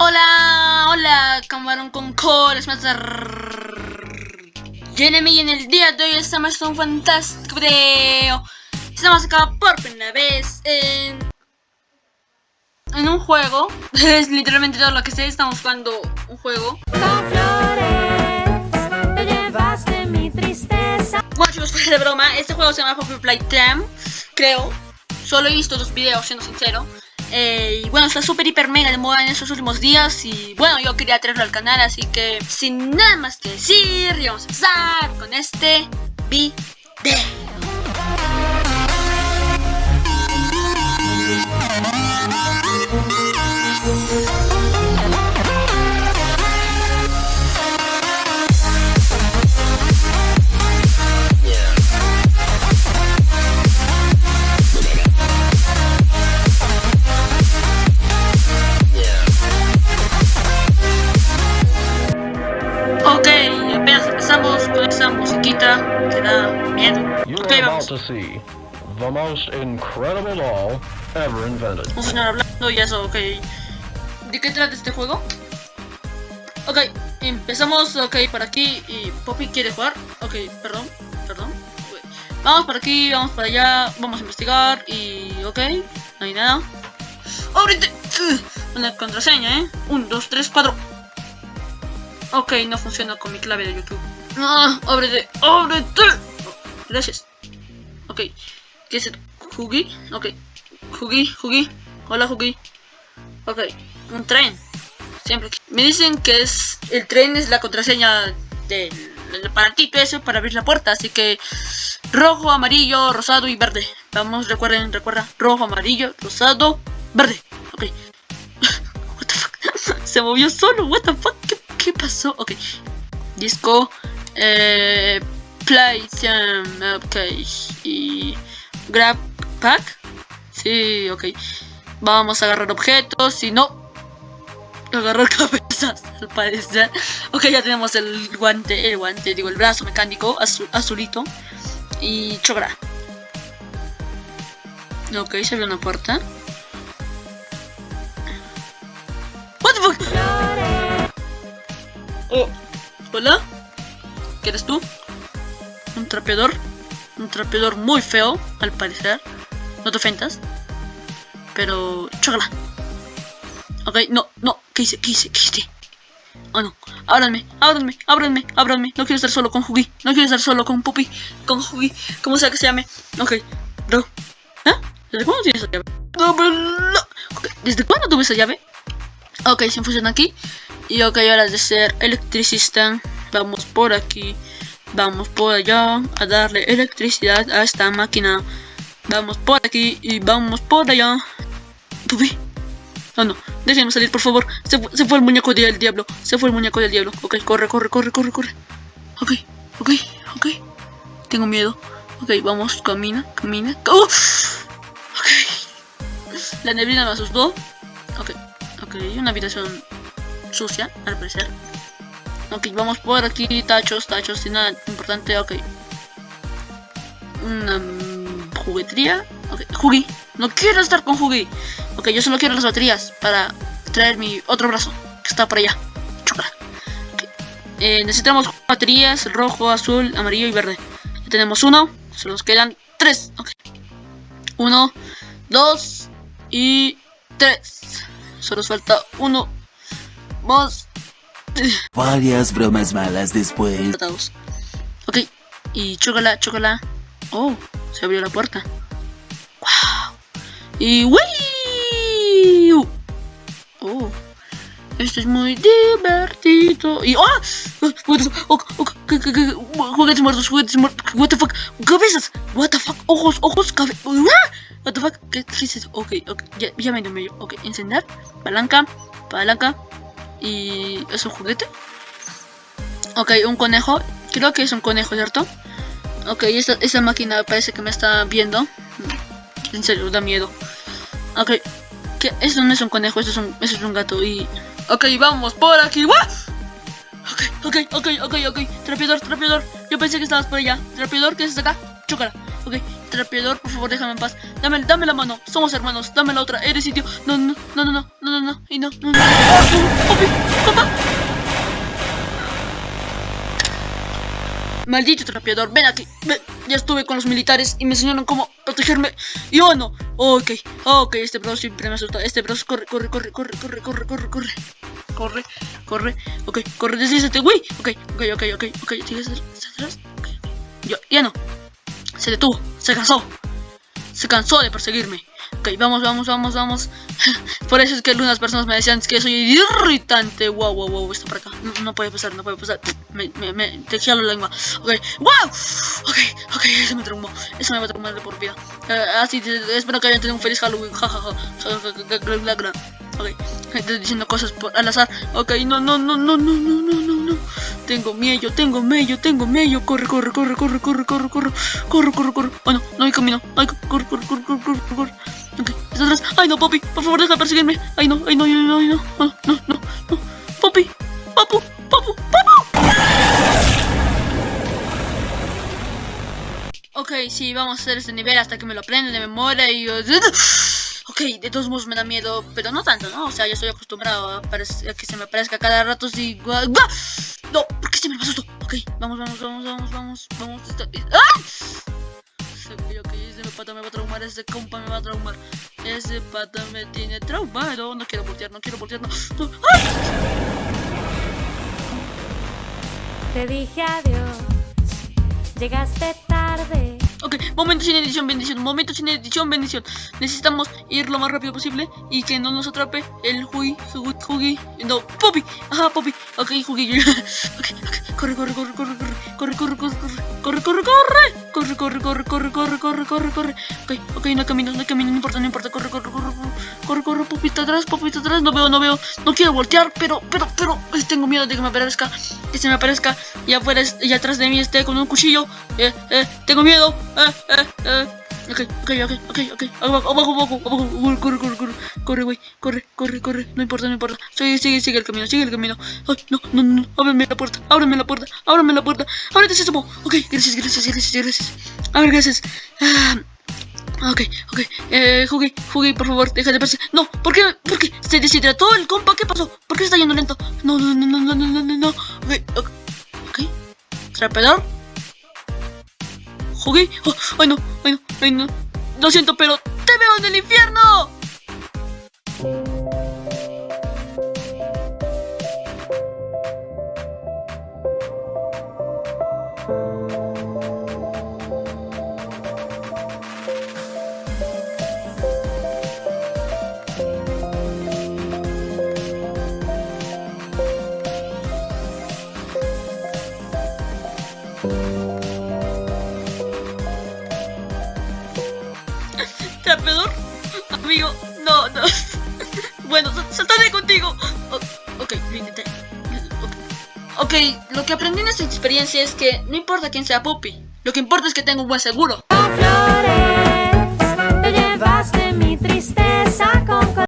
Hola, hola, camarón con cola, es más Jeremy y en el día de hoy estamos en un fantástico video. Estamos acá por primera vez en... En un juego. Es literalmente todo lo que sé, estamos jugando un juego. Con flores, te llevaste mi tristeza. Bueno chicos, fuera de broma, este juego se llama Poppy Playtime Creo. Solo he visto dos videos, siendo sincero eh, y bueno, está súper hiper mega de moda en estos últimos días y bueno, yo quería traerlo al canal, así que sin nada más que decir, vamos a empezar con este video. Empezamos con esta musiquita que da miedo. Ok, vamos. the most incredible doll ever invented. A continuar hablando y eso, ok. ¿De qué trata este juego? Ok, empezamos, ok, por aquí y Poppy quiere jugar. Ok, perdón, perdón. Vamos por aquí, vamos para allá, vamos a investigar y ok, no hay nada. ¡Ábrete! Ugh, Una contraseña, ¿eh? 1, 2, 3, 4. Ok, no funciona con mi clave de YouTube. ¡Ah! ¡Ábrete! ¡Ábrete! Gracias. Ok, ¿qué es el Jugi? Ok, Jugi, Jugi. Hola, Jugi. Ok, un tren. Siempre. Me dicen que es el tren es la contraseña del, del aparatito ese para abrir la puerta. Así que rojo, amarillo, rosado y verde. Vamos, recuerden, recuerda. Rojo, amarillo, rosado, verde. Ok. What the fuck? Se movió solo. What the fuck? ¿Qué, qué pasó? Ok. Disco. Eh, PlayStation. Ok. Y. Grab Pack. Sí, ok. Vamos a agarrar objetos. Si no. Agarrar cabezas, al parecer. Ok, ya tenemos el guante, el guante, digo, el brazo mecánico azul, azulito. Y chogra. Ok, se abrió una puerta. What the fuck? Oh, hola. ¿Qué eres tú? Un trapeador. Un trapeador muy feo, al parecer. No te ofendas. Pero, chócala. Ok, no, no. ¿Qué hice? ¿Qué hice? ¿Qué hice? Oh no. Ábranme, ábranme, ábranme, ábranme. No quiero estar solo con Jugi. No quiero estar solo con Puppy. Con Jugi. Como sea que se llame. Ok. Bro. ¿Eh? ¿Desde cuándo tienes esa llave? No, pero no. ¿Desde cuándo tuve esa llave? Ok, se funciona aquí. Y ok, ahora de ser electricista. Vamos por aquí. Vamos por allá. A darle electricidad a esta máquina. Vamos por aquí y vamos por allá. Pupi. No, no. Déjenme salir, por favor. Se, se fue el muñeco del diablo. Se fue el muñeco del diablo. Ok, corre, corre, corre, corre, corre. Ok, ok, ok. Tengo miedo. Ok, vamos, camina, camina. ¡Oh! La neblina me asustó. Ok, ok. Una habitación sucia, al parecer. Ok, vamos por aquí. Tachos, tachos, sin nada importante. Ok. Una juguetería. Ok, Jugi. No quiero estar con Jugi. Ok, yo solo quiero las baterías para traer mi otro brazo que está por allá. Chócala. Ok. Eh, necesitamos baterías rojo, azul, amarillo y verde. Ya tenemos uno. Solo nos quedan tres. Ok. Uno, dos y tres. Solo nos falta uno. Más. Varias bromas malas después. Ok. Y chócala, chócala. Oh, se abrió la puerta. Wow. Y ¡Wii! Oh. Esto es muy divertido. Y ¡ah! Oh, oh, ¿qué- qué- qué? Juguetes muertos, juguetes muertos. What the fuck? Cabezas. What the fuck? Ojos, ojos, cabezas. What the fuck? ¿Qué, es eso? Ok, ok. Ya, ya me dio medio. Ok, encender. Palanca. Palanca. Y. ¿Es un juguete? Ok, un conejo. Creo que es un conejo, ¿cierto? Ok, esa, esa máquina parece que me está viendo. En serio, da miedo. Ok, que eso no es un conejo, eso es un, eso es un gato y... Ok, vamos por aquí. ¡Wah! Ok, ok, ok, ok, ok. Trapeador, trapeador. Yo pensé que estabas por allá. Trapeador, ¿qué es acá? Chócala. Ok, trapeador, por favor, déjame en paz. Dame, dame la mano, somos hermanos, dame la otra, eres idiota. No, no, no, no, no, no, no, no, y no, no, no. Maldito trapeador, ven aquí. Ven. Ya estuve con los militares y me enseñaron cómo protegerme. Y oh no. Ok, ok, este bro siempre me asusta. Este bro corre, corre, corre, corre, corre, corre, corre, corre. Corre, corre, ok, corre, deslízate, güey. Ok, ok, ok, ok, ok, ¿sigues atrás? Ok, Yo, ya no. Se detuvo, se cansó. Se cansó de perseguirme. Ok, vamos, vamos, vamos, vamos. Por eso es que algunas personas me decían que soy irritante. Wow, wow, wow, está por acá. No, puede pasar, no puede pasar. Me, me, me la lengua. Ok, wow. Ok, ok, eso me traumó. Eso me va a traumar de por vida. Eh, así, te- espero que hayan tenido un feliz Halloween. Ja, ja, ja. Ok, estoy diciendo cosas por, al azar. Ok, no, no, no, no, no, no, no, no, no. Tengo miedo, tengo miedo, tengo miedo. Corre, corre, corre, corre, corre, corre, corre, corre, corre, corre. Oh no, no hay camino. Ay, corre, corre, corre, corre, corre, corre. Ok, está atrás. Ay, no, papi, por favor, deja de perseguirme. Ay, no, ay, no, ay, no, ay, no, no, no, no, no. Papi, papu, papu, papu. Ok, sí, vamos a hacer este nivel hasta que me lo aprenda de memoria y... Ok, de todos modos me da miedo, pero no tanto, ¿no? O sea, ya estoy acostumbrado a, a que se me aparezca cada rato si... No, ¿por qué se me asustó? Ok, vamos, vamos, vamos, vamos, vamos, vamos. ¡Ah! Ok, ok, ese pata me va a traumar, ese compa me va a traumar. Ese pata me tiene traumado. No quiero voltear, no quiero voltear, no. no. ¡Ah! Te dije adiós, llegaste momento sin edición, bendición. Momento sin edición, bendición. Necesitamos ir lo más rápido posible y que no nos atrape el Hugi, Hugi. No, Poppy. Ajá, Poppy. Ok, Hugi. Corre, corre, corre, corre, corre, corre, corre, corre, corre, corre, corre, corre, corre, corre, corre, corre, corre, corre, corre. Ok, ok, no camino, no camino, no importa, no importa. Corre, corre, corre, corre, corre, está atrás, está atrás. No veo, no veo. No quiero voltear, pero, pero, pero, tengo miedo de que me aparezca, que se me aparezca y afuera, y atrás de mí esté con un cuchillo. Eh, eh, tengo miedo. Eh. Ok, ok, ok, ok, ok. Abajo, abajo, abajo, abajo. Corre, corre, corre, corre, güey. Corre, corre, corre. No importa, no importa. Sigue, sigue, sigue el camino, sigue el camino. Ay, no, no, no. Ábreme la puerta, ábreme la puerta, ábreme la puerta. Ábrete, sésamo. Ok, gracias, gracias, gracias, gracias. A ver, gracias. Ah, ok, ok. Eh, Jugué, Jugué, por favor, deja de pasar. No, ¿por qué? ¿Por qué? ¿Se deshidrató el compa? ¿Qué pasó? ¿Por qué se está yendo lento? No, no, no, no, no, no, no, no. Ok, ok. okay. Trapeador. Jugi. Oh, ay, no, ay, no, ay, no. Lo siento, pero te veo Lo que aprendí en esta experiencia es que no importa quién sea Puppy, lo que importa es que tenga un buen seguro.